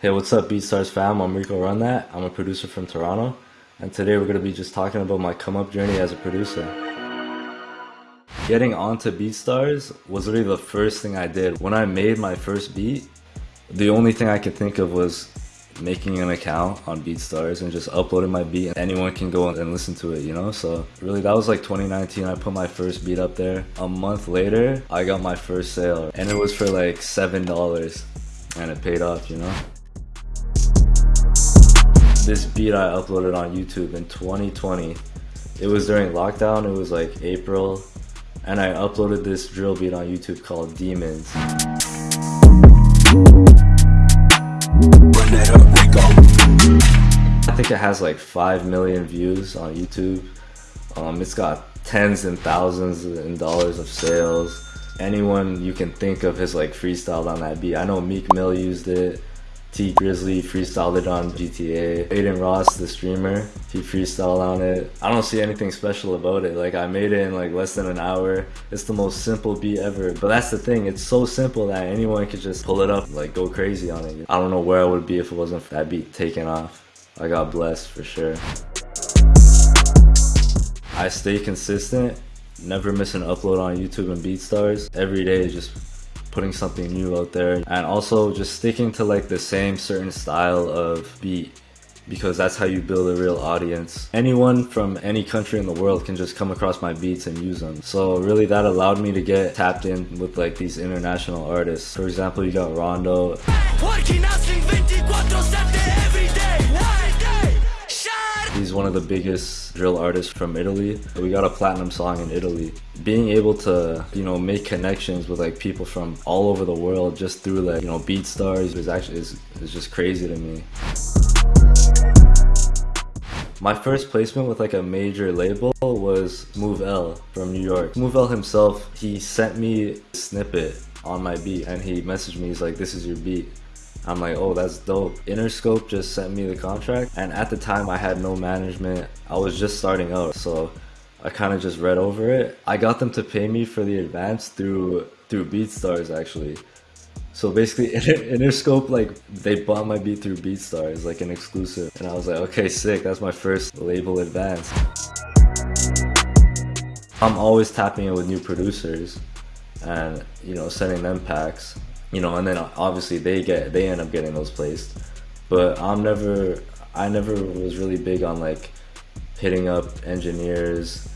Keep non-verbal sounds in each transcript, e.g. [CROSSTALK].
Hey, what's up, BeatStars fam? I'm Rico Run That. I'm a producer from Toronto, and today we're gonna be just talking about my come up journey as a producer. Getting onto BeatStars was really the first thing I did. When I made my first beat, the only thing I could think of was making an account on BeatStars and just uploading my beat and anyone can go and listen to it, you know? So really that was like 2019, I put my first beat up there. A month later, I got my first sale and it was for like $7 and it paid off, you know? This beat I uploaded on YouTube in 2020. It was during lockdown, it was like April, and I uploaded this drill beat on YouTube called Demons. I think it has like 5 million views on YouTube. Um, it's got tens and thousands in dollars of sales. Anyone you can think of has like freestyled on that beat. I know Meek Mill used it. Tee Grizzley freestyled it on GTA. Adin Ross, the streamer, he freestyled on it. I don't see anything special about it. Like I made it in like less than an hour. It's the most simple beat ever. But that's the thing, it's so simple that anyone could just pull it up, like go crazy on it. I don't know where I would be if it wasn't for that beat taking off. I got blessed for sure. I stay consistent, never miss an upload on YouTube and BeatStars. Every day just putting something new out there and also just sticking to like the same certain style of beat because that's how you build a real audience. Anyone from any country in the world can just come across my beats and use them. So really that allowed me to get tapped in with like these international artists. For example, you got Rondo. He's one of the biggest drill artists from Italy. We got a platinum song in Italy. Being able to, you know, make connections with like people from all over the world just through like, you know, BeatStars is actually is, is just crazy to me. My first placement with like a major label was Move L from New York. Move L himself, he sent me a snippet on my beat and he messaged me, he's like, this is your beat. I'm like, oh, that's dope. Interscope just sent me the contract, and at the time I had no management. I was just starting out, so I kind of just read over it. I got them to pay me for the advance through through BeatStars actually. So basically, [LAUGHS] Interscope like they bought my beat through BeatStars like an exclusive, and I was like, okay, sick. That's my first label advance. I'm always tapping in with new producers, and you know, sending them packs you know, and then obviously they get they end up getting those placed. But I'm never I never was really big on like hitting up engineers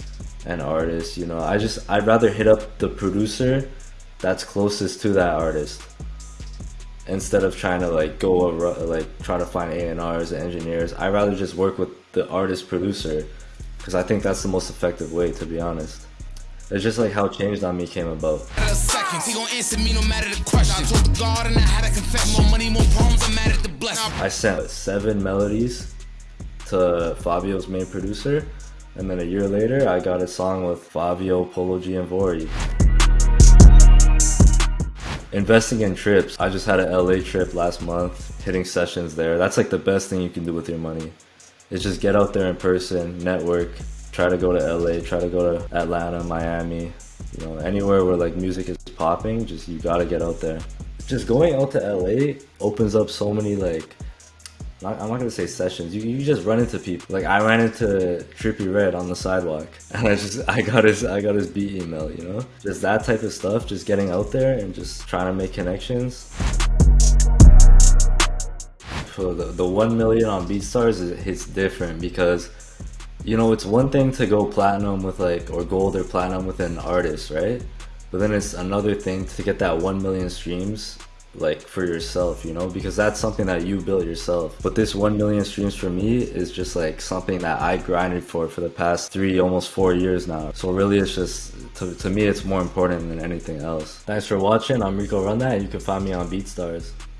and artists, you know. I just I'd rather hit up the producer that's closest to that artist instead of trying to like go over, like try to find A&Rs and engineers. I'd rather just work with the artist producer because I think that's the most effective way to be honest. It's just like how Changed on Me came about. I sent seven melodies to Fivio's main producer, and then a year later, I got a song with Fabio, Polo G, and Vory. Investing in trips. I just had an LA trip last month, hitting sessions there. That's like the best thing you can do with your money. Is just get out there in person, network, try to go to LA, try to go to Atlanta, Miami, you know, anywhere where like music is popping, just you gotta get out there. Just going out to LA opens up so many like, I'm not gonna say sessions, you, you just run into people. Like I ran into Trippie Redd on the sidewalk [LAUGHS] and I just, I got his, I got his beat email, you know? Just that type of stuff, just getting out there and just trying to make connections. For the, the 1 million on BeatStars, is it's different because you know, it's one thing to go platinum with like, or gold or platinum with an artist, right? But then it's another thing to get that 1 million streams like for yourself, you know, because that's something that you built yourself. But this 1 million streams for me is just like something that I grinded for for the past three, almost four years now. So really it's just, to, to me, it's more important than anything else. Thanks for watching. I'm Rico Run That and you can find me on BeatStars.